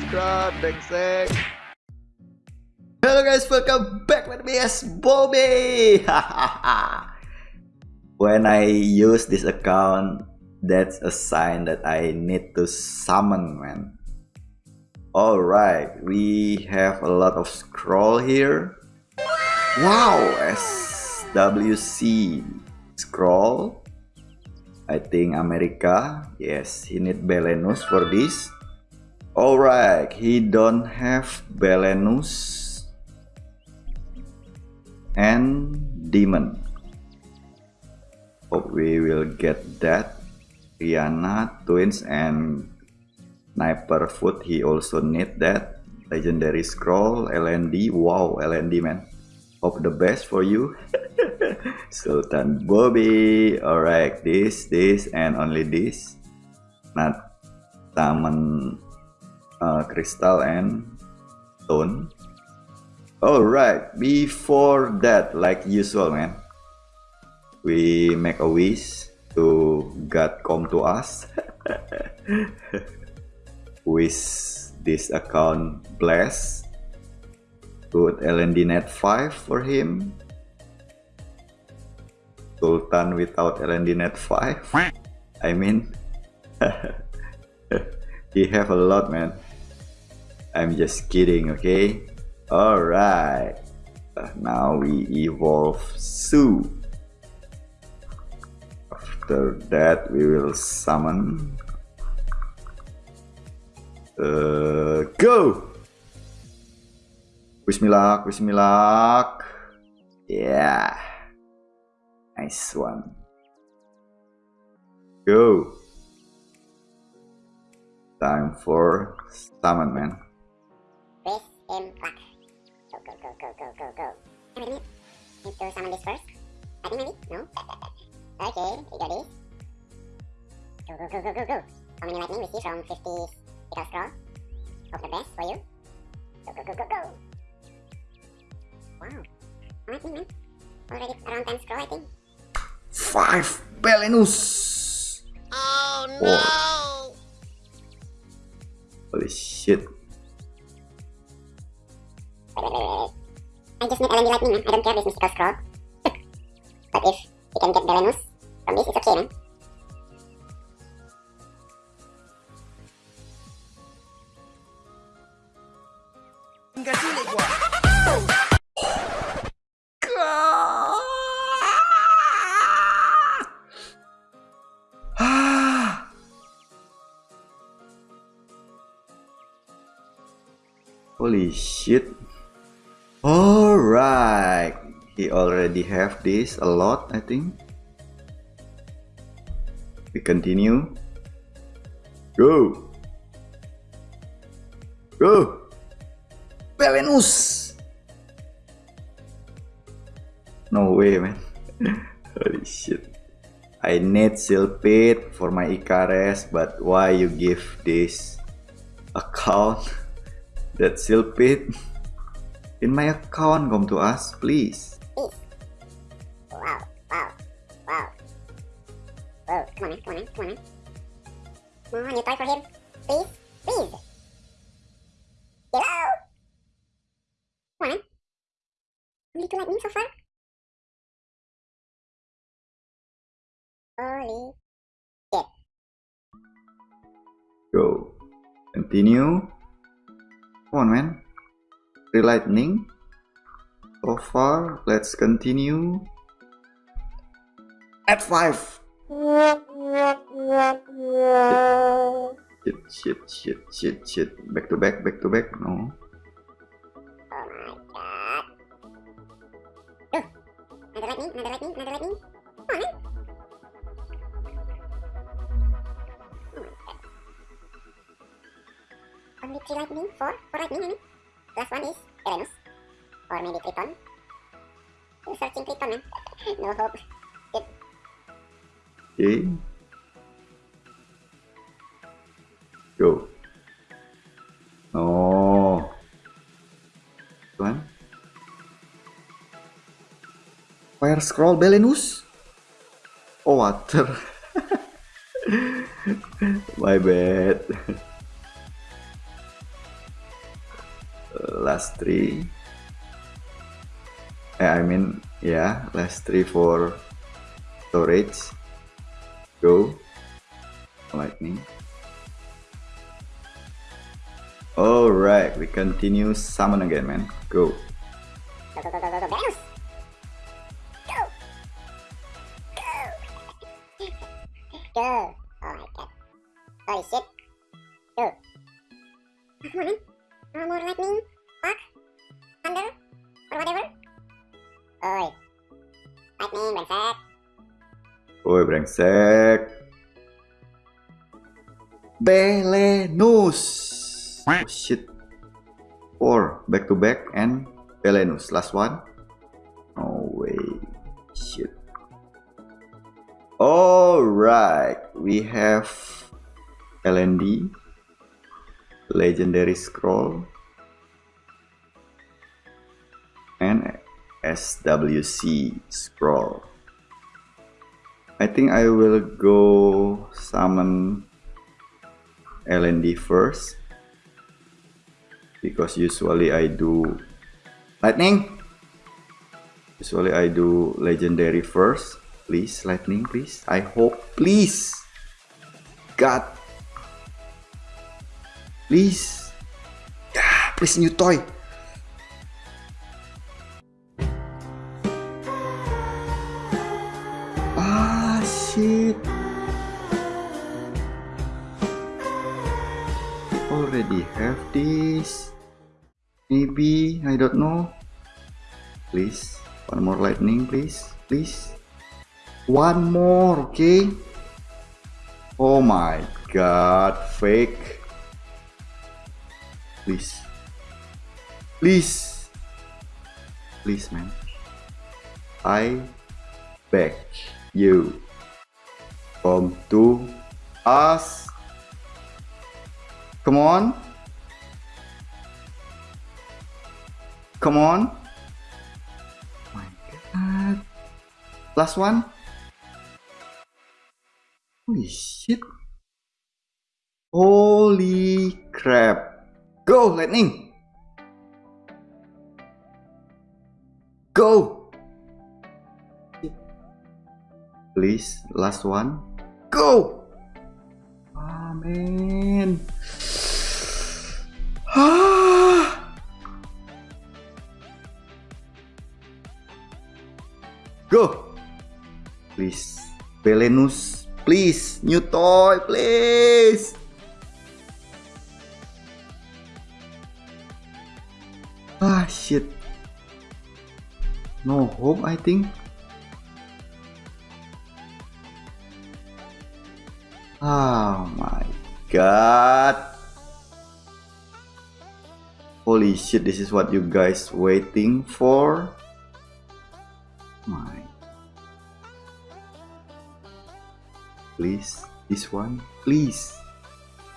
subscribe. Hello guys, welcome back with me as Bobby. when I use this account, that's a sign that I need to summon, man. Alright, we have a lot of scroll here. Wow, SWC scroll I think America. Yes, he need Belenus for this. Alright, he don't have Belenus and Demon. Hope we will get that. Rihanna, Twins, and Sniper Foot. He also need that. Legendary Scroll, LND. Wow, LND man. Hope the best for you. Sultan Bobby. Alright, this, this, and only this. Not Taman uh, Crystal and Stone. Alright, before that, like usual, man, we make a wish to God come to us. wish this account bless. Put LND net 5 for him. Sultan without LND net 5 I mean he have a lot man I'm just kidding okay alright now we evolve Sue after that we will summon uh, go Bismillah Bismillah yeah Nice one. Go. Time for summon, man. M black. Go, go, go, go, go, go, go. Wait a minute. Need to summon this first. I think maybe? No? Okay, we got this. Go, go, go, go, go, go. How many lightning we see from 50 Pickle Scroll? Hope the best for you. Go, go, go, go, go. Wow. Lightning, man. Already around 10 scroll, I think. Five Belenus. Oh no! Holy shit. I just need LND Lightning, man. I don't care this mystical scroll. but if we can get Belenus from this, it's okay, man. Gua. Holy shit. Alright. He already have this a lot, I think. We continue. Go. Go. Belenus. No way, man. Holy shit. I need Silpit for my Icares, but why you give this account? that Silpit in my account come to us, please. Wow, wow, wow. Whoa, come on, man, come on, man, come on, man. Come on, you toy for him. Please, please. Hello? Come on, man. Only two lightning so far? Holy shit. Go. Continue. Come on, man. Free lightning. So far, let's continue. At five. Shit, shit, shit, shit, shit. Back to back, back to back. No. Oh. Oh. Only three lightning, four, four lightning, I mean. Last one is Uranus. Or maybe Triton. We're searching Triton, man. no hope. Shit. Okay. Go. Oh. Tuan. Fire scroll Belenus. Oh water. My bad. last three. Eh, I mean, yeah, last three for storage. Go. Lightning. Alright, we continue summon again, man. Go. Go! Oh my god. Holy shit. Go. Oh, come on, man. No more lightning, Oi. Lightning, brengsek. Oi, brengsek. Belenus. Oh, shit. Four back to back and Belenus. Last one. No way. Shit. Alright. We have LND. Legendary Scroll. SWC Scroll. I think I will go summon LND first because usually I do lightning. Usually I do legendary first. Please lightning please. I hope please. God. Please. Ah, please new toy shit already have this. Maybe I don't know. Please one more lightning please please. One more okay? Oh my god fake. Please. Please. Please man. I beg you come to us come on. Come on. My god. Last one. Holy shit. Holy crap. Go lightning. Go. Please last one go amen ah Go! Please. Belenus. Please. New toy. Please. Ah, shit. No hope, I think. Oh my god. Holy shit, this is what you guys waiting for? My. Please, this one, please.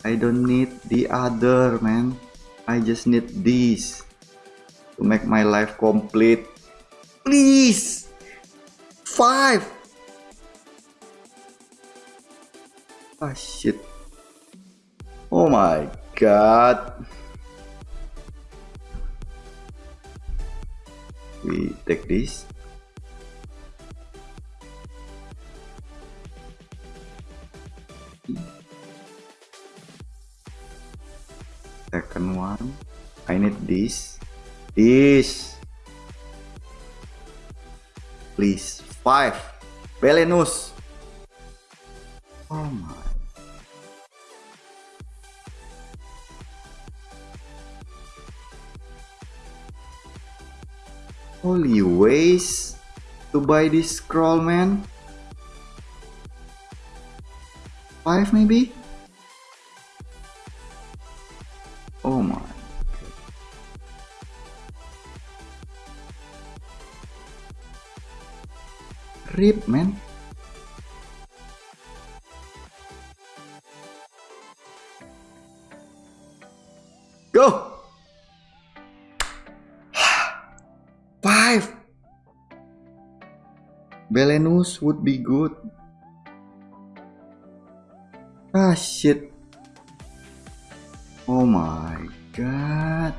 I don't need the other, man. I just need this to make my life complete. Please, five. Ah shit. Oh my god. We take this. second one I need this this please five Belenus holy ways to buy this scroll man five maybe Oh my. Rip, man. Belenus would be good. Ah shit. Oh my god.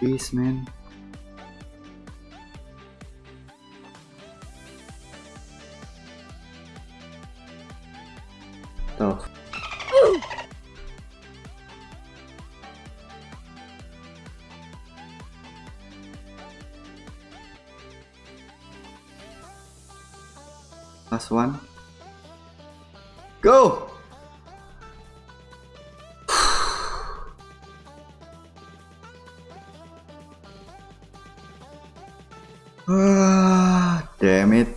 Peace man. Last one. Go! Ah, damn it.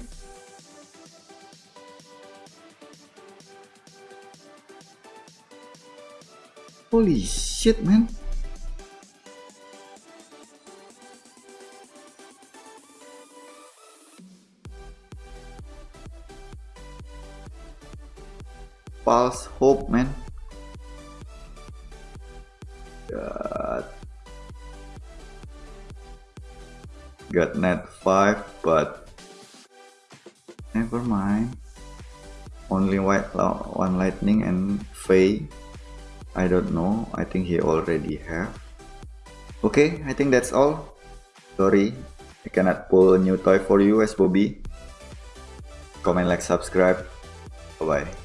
Holy shit, man. False hope, man. God. Got net 5, but never mind. Only white one lightning and Faye. I don't know. I think he already have. Okay, I think that's all. Sorry, I cannot pull a new toy for you as Bobby. Comment, like, subscribe. Bye bye.